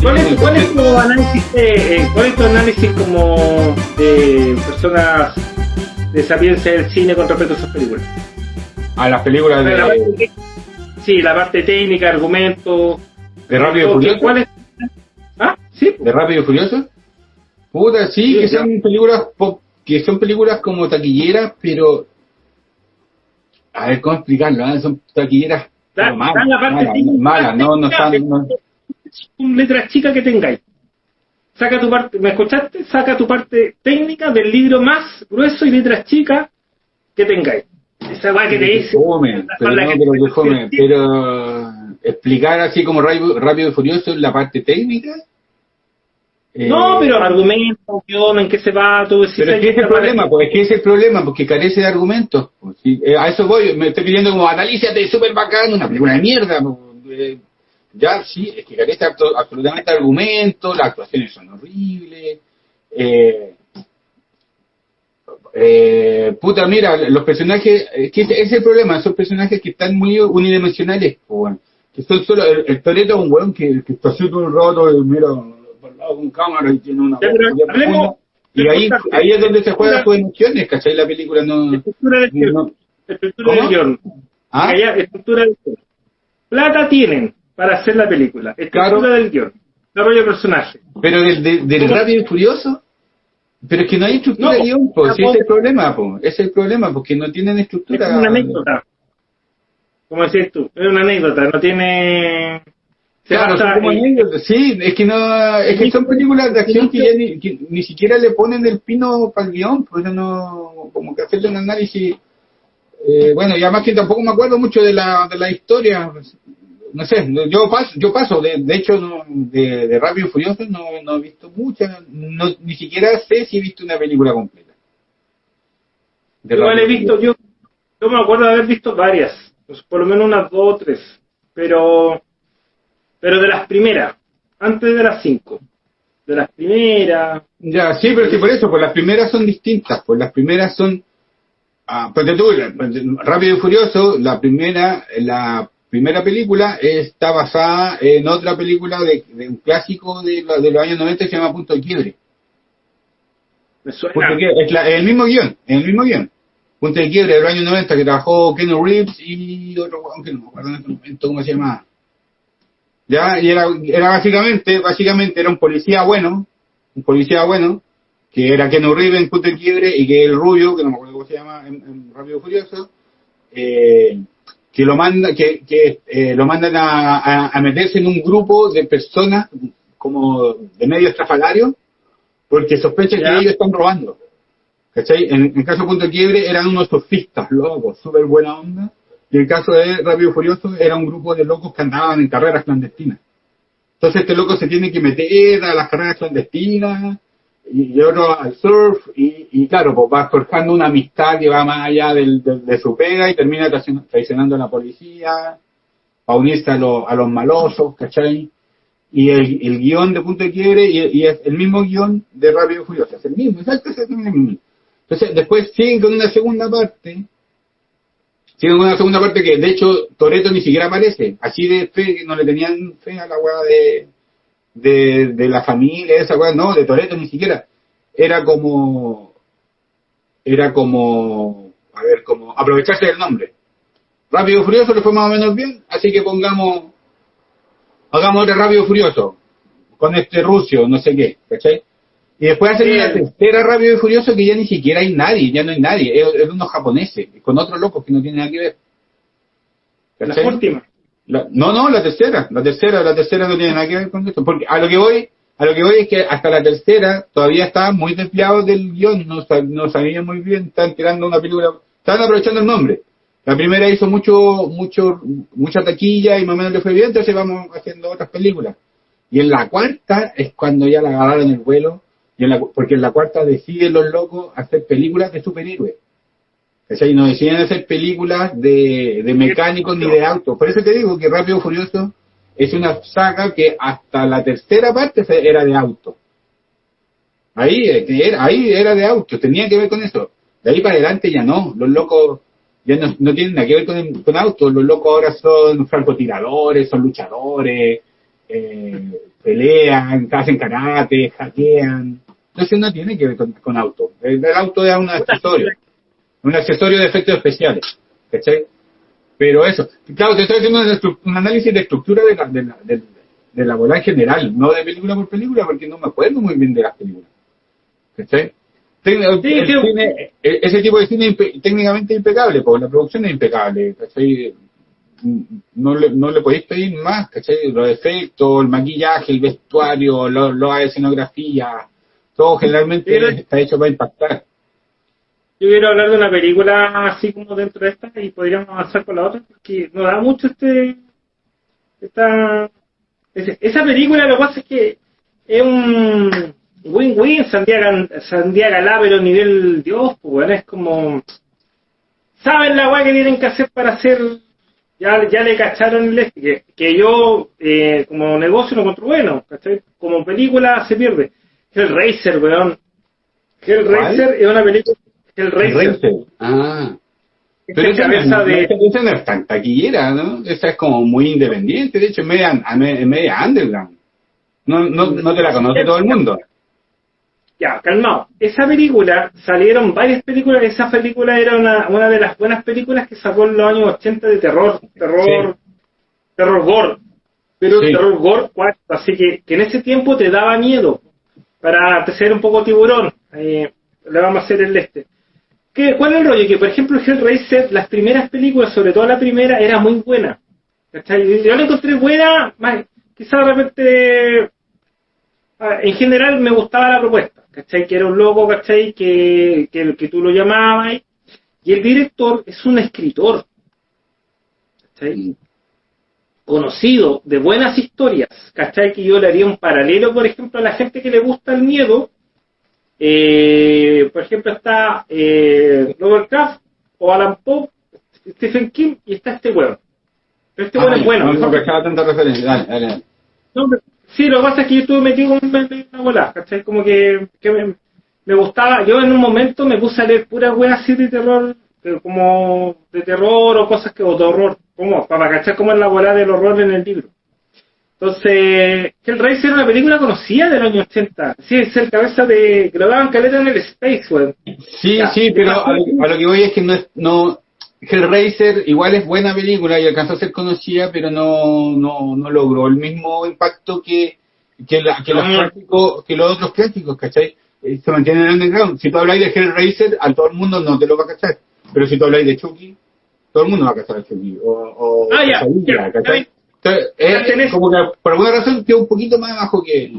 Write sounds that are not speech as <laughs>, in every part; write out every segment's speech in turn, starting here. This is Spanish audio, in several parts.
¿Cuál es, cuál es tu análisis, de, eh, cuál es tu análisis como de personas de sapiencia del cine con respecto a sus películas? A las películas La de, parte- sí, la parte técnica, argumento. de Rápido y Furioso. ¿Cuál es? ¿Ah? Sí. ¿De Rápido y Furioso? Puta, sí, Sí, que ya. son películas que son películas como taquilleras, pero a ver cómo explicarlo, ¿eh? son taquilleras malas, dan la parte malas, no, no están, no- Son letras chicas que tengáis. Saca tu parte, ¿me escuchaste? Saca tu parte técnica del libro más grueso y letras chicas que tengáis. Esa va que te dice. pero no, que- pero que pero explicar así como rápido, rápido y furioso la parte técnica. Eh, No, pero argumento, guion, en qué se va, todo eso. Pero es que ese es el problema, pues es que es el problema, porque carece de argumentos. pues, eh, a eso voy, me estoy pidiendo como analízate, súper bacán, una película de mierda. pues, eh, ya, sí, es que carece abso- absolutamente de argumentos, las actuaciones son horribles. Eh, eh, puta, mira, los personajes, es que es el problema, son personajes que están muy unidimensionales, pues, bueno, que son solo, el, el Toretto es un weón que, que está todo el rato, y mira, con cámara y tiene una Ya, pero y ahí, ahí es donde se juegan sus emociones, ¿cachai? La película no... Estructura del guion. no- Estructura del guion. ¿Ah? Estructura del guion. Plata tienen para hacer la película. Estructura Claro. del guion. Desarrollo de personaje. Pero del, del, del. Rápido y Furioso, pero es que no hay estructura No, de guion, pues, sí, es el problema, ese es el problema, porque no tienen Es estructura. una anécdota. Como decías tú, es una anécdota, no tiene... Claro, como anécdotas, sí, es que no, es que son películas de acción que ya ni, que ni siquiera le ponen el pino para el guion, pues eso no, como que hacerle un análisis, eh, bueno, y además que tampoco me acuerdo mucho de la, de la historia, no sé, yo paso, yo paso, de, de hecho, de, de Rápido y Furioso no, no he visto muchas, no, ni siquiera sé si he visto una película completa. De Igual he visto, yo, yo me acuerdo de haber visto varias, pues, por lo menos unas dos o tres, pero, pero de las primeras, antes de las cinco, de las primeras, Ya, sí, pero sí, por eso, pues las primeras son distintas, pues las primeras son, ah, ponte tú, Rápido y Furioso, la primera, la primera película está basada en otra película de, de un clásico de, de los años 90 que se llama Punto de Quiebre. me suena. Es la- el mismo guion, es el mismo guion. Punto de Quiebre de los años 90 que trabajó Ken Reeves y otro weón que no me acuerdo en este momento cómo se llamaba. Ya, y era, era básicamente, básicamente era un policía bueno, un policía bueno, que era Ken Reeves en Punto de Quiebre y que el rubio, que no me acuerdo cómo se llama en, en Rápido Furioso, eh, que lo manda, que, que eh, lo mandan a, a- a meterse en un grupo de personas como de medio estrafalario, porque sospechan Ya. que ellos están robando. ¿Cachai? En, en caso de Punto de Quiebre eran unos surfistas locos, súper buena onda. Y el caso de Rápido Furioso era un grupo de locos que andaban en carreras clandestinas. Entonces este loco se tiene que meter a las carreras clandestinas y, y otro al surf y, claro, pues va forjando una amistad que va más allá del, de su pega y termina traicionando- a la policía para unirse a, los a los malosos, ¿cachai? Y el, el guion de Punto de Quiebre y, y es el mismo guion de Rápido y Furioso, es el mismo, exacto, es el mismo. Entonces después siguen con una segunda parte, con una segunda parte que de hecho Toreto ni siquiera aparece, así de fe, que no le tenían fe a la weá de, de, la familia, esa weá, no, de Toreto ni siquiera. Era como, era como, a ver, como aprovecharse del nombre. Rápido y Furioso le fue más o menos bien, así que pongamos, hagamos otro Rápido y Furioso, con este ruso, no sé qué, ¿cachai? Y después hacen una Bien. tercera Rápido y Furioso que ya ni siquiera hay nadie, ya no hay nadie, es, es unos japoneses, con otros locos que no tienen nada que ver. la última. La- no, no, la tercera, la tercera, la tercera no tiene nada que ver con esto, porque a lo que voy, a lo que voy es que hasta la tercera todavía estaban muy desviados del guion, no, no sabían muy bien, estaban tirando una película, estaban aprovechando el nombre. La primera hizo mucho, mucho, mucha taquilla y más o menos le fue bien, entonces vamos haciendo otras películas. Y en la cuarta es cuando ya la agarraron el vuelo, y en la, porque en la cuarta deciden los locos hacer películas de superhéroes. ¿Cachai? No deciden hacer películas de, de mecánicos ni de autos. Por eso te digo que Rápido Furioso es una saga que hasta la tercera parte era de auto. Ahí, eh, ahí era de auto, tenía que ver con eso. De ahí para adelante ya no. Los locos ya no, no tienen nada que ver con, con autos. Los locos ahora son francotiradores, son luchadores, eh, pelean, hacen karate, hackean. Entonces no tiene que ver con, con auto. El, el auto es un accesorio. Un accesorio de efectos especiales. ¿Cachai? Pero eso, claro, te estoy haciendo un, análisis de estructura de la, de, la, de, de la bola en general, no de película por película, porque no me acuerdo muy bien de las películas. ¿Cachai? El cine- e- ese tipo de cine es impe- técnicamente impecable, porque la producción es impecable, ¿cachai? No le, no le podéis pedir más, ¿cachai? Los efectos, el maquillaje, el vestuario, lo- la escenografía, todo generalmente Pero- está hecho para impactar. Yo quiero hablar de una película así como dentro de esta y podríamos avanzar con la otra porque nos da mucho este esta esa película lo que pasa es que es un win-win Santiago Santiago pero nivel Dios pues es como saben la weá que tienen que hacer para hacer ya, ya le cacharon el este, que, que yo eh, como negocio lo encuentro bueno ¿cachai? como película se pierde Hellraiser weón Hellraiser es una película Hellraiser Racer. Ah. es Pero esa, cabeza no, de no es tan taquillera, ¿no? Esa es como muy independiente, de hecho es media, media underground. No, no, no te la conoce todo el mundo. Ya, calmado. Esa película, salieron varias películas, esa película era una, una de las buenas películas que sacó en los años 80 de terror, terror, terror gore. Pero Sí. terror gore, cuatro, así que, que en ese tiempo te daba miedo. Para ser un poco tiburón, eh, le vamos a hacer el este. ¿Qué, ¿Cuál es el rollo? Que por ejemplo Hellraiser, las primeras películas, sobre todo la primera, era muy buena. ¿Cachai? Yo la encontré buena, más, quizás de repente Ah, en general me gustaba la propuesta, ¿cachai? Que era un loco, ¿cachai? Que, que, que tú lo llamabas y el director es un escritor, ¿cachai? Conocido de buenas historias, ¿cachai? Que yo le haría un paralelo, por ejemplo, a la gente que le gusta el miedo. Eh, por ejemplo, está eh, Robert Kraft o Alan Poe, Stephen King y está este huevo. Pero este huevo Ah, es bueno. No, mejor dale, dale. no, pero- sí, lo que pasa es que yo estuve metido con una, bola, ¿cachai? Como que, que me, me gustaba, yo en un momento me puse a leer puras weas así de terror, pero como de terror o cosas que, o de horror, como, para cachar cómo es la bola del horror en el libro. Entonces, Hellraiser era una película conocida del año 80. Sí, es el cabeza de, que lo daban caleta en el Space, weón. Sí, Ya. sí, pero a lo, a lo que voy es que no es, no, Hellraiser igual es buena película y alcanzó a ser conocida, pero no, no, no logró el mismo impacto que, que, la, que, los Ah. clásicos, que los otros clásicos, ¿cachai? Eh, Se mantienen en el underground. Si tú habláis de Hellraiser, a todo el mundo no te lo va a cachar. Pero si tú habláis de Chucky, todo el mundo va a cachar a Chucky. O, o Ah, ya, Pesadilla, ya, ¿cachai? ya. Entonces, Ya es tenés- como que por alguna razón queda un poquito más abajo que,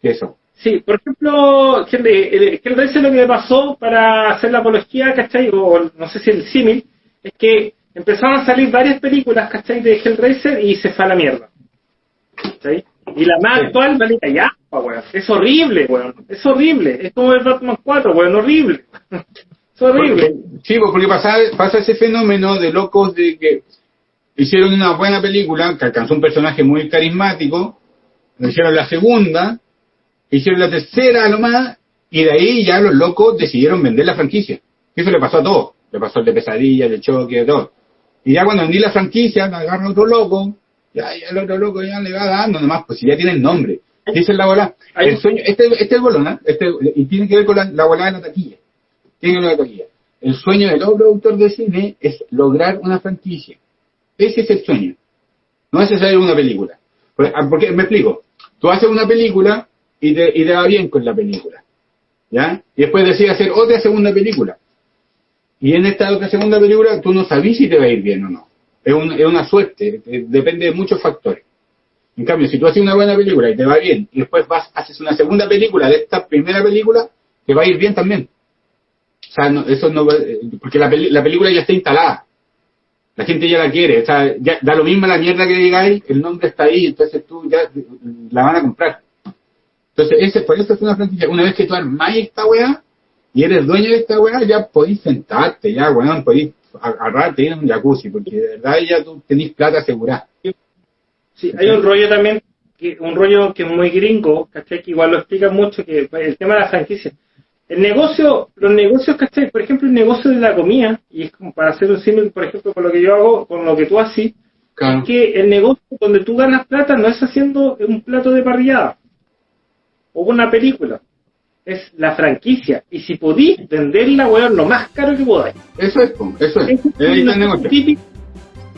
que eso. Sí, por ejemplo, el- Hellraiser lo que le pasó para hacer la apología, ¿cachai? O no sé si el símil, es que empezaron a salir varias películas, ¿cachai? De Hellraiser y se fue a la mierda. ¿Cachai? Y la más Sí. actual, vale ya, weón. Es horrible, weón. Es horrible. Es como el Batman 4, weón. Horrible. <laughs> es horrible. Porque- sí, pues, porque pasa, pasa ese fenómeno de locos de que hicieron una buena película que alcanzó un personaje muy carismático, hicieron la segunda, hicieron la tercera a lo más, y de ahí ya los locos decidieron vender la franquicia. Y eso le pasó a todos. Le pasó el de pesadilla, el de choque, de todo. Y ya cuando vendí la franquicia, me agarra otro loco, ya, ya el otro loco ya le va dando nomás, pues si ya tiene el nombre. Dice la bola, el sueño, este, este es el bolón, este, y tiene que ver con la, la de la taquilla. Tiene que ver con la taquilla. El sueño de todo productor de cine es lograr una franquicia. Ese es el sueño. No es necesario una película. Por- ah, Porque, me explico. Tú haces una película y te, y te va bien con la película. ¿Ya? Y después decides hacer otra segunda película. Y en esta otra segunda película tú no sabes si te va a ir bien o no. Es, un- es una suerte. Depende de muchos factores. En cambio, si tú haces una buena película y te va bien, y después vas, haces una segunda película de esta primera película, te va a ir bien también. O sea, eso no porque la, la película ya está instalada. La gente ya la quiere. O sea, ya, da lo mismo la mierda que digáis, el nombre está ahí, entonces tú ya la van a comprar. Entonces, ese, por eso es una franquicia. Una vez que tú armáis esta weá y eres dueño de esta weá, ya podéis sentarte, ya, weón, podéis agarrarte ir a un jacuzzi, porque de verdad ya tú tenés plata asegurada. Sí, hay un rollo también, que, un rollo que es muy gringo, ¿cachai? Que igual lo explica mucho, que pues, el tema de la franquicia. el negocio, los negocios, ¿cachai? Por ejemplo, el negocio de la comida, y es como para hacer un símil, por ejemplo, con lo que yo hago, con lo que tú haces, Claro. que el negocio donde tú ganas plata no es haciendo un plato de parrillada o una película, es la franquicia. Y si podís venderla, weón, lo más caro que podáis. Eso es, eso es. Es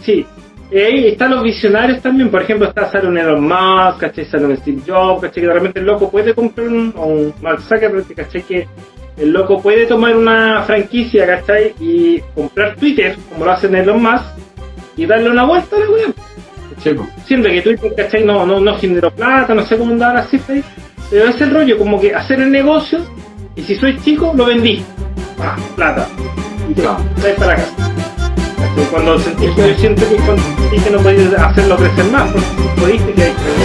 Sí. Ahí están los visionarios también, por ejemplo, está sale un Elon Musk, ¿cachai? Sale un Steve Jobs, ¿cachai? Que de repente el loco puede comprar un, un Mark Zuckerberg, ¿cachai? Que el loco puede tomar una franquicia, ¿cachai? Y comprar Twitter, como lo hacen Elon Musk, y darle una vuelta a la weón. Siempre que Twitter, ¿cachai? No, no, no generó plata, no sé cómo andaba la cifra ahí. Pero es el rollo, como que hacer el negocio, y si soy chico, lo vendí. Ah, plata. Y te para. ¿Cachai? Cuando sentís que yo siento que cuando que no podéis hacerlo crecer más, porque si podiste que hay que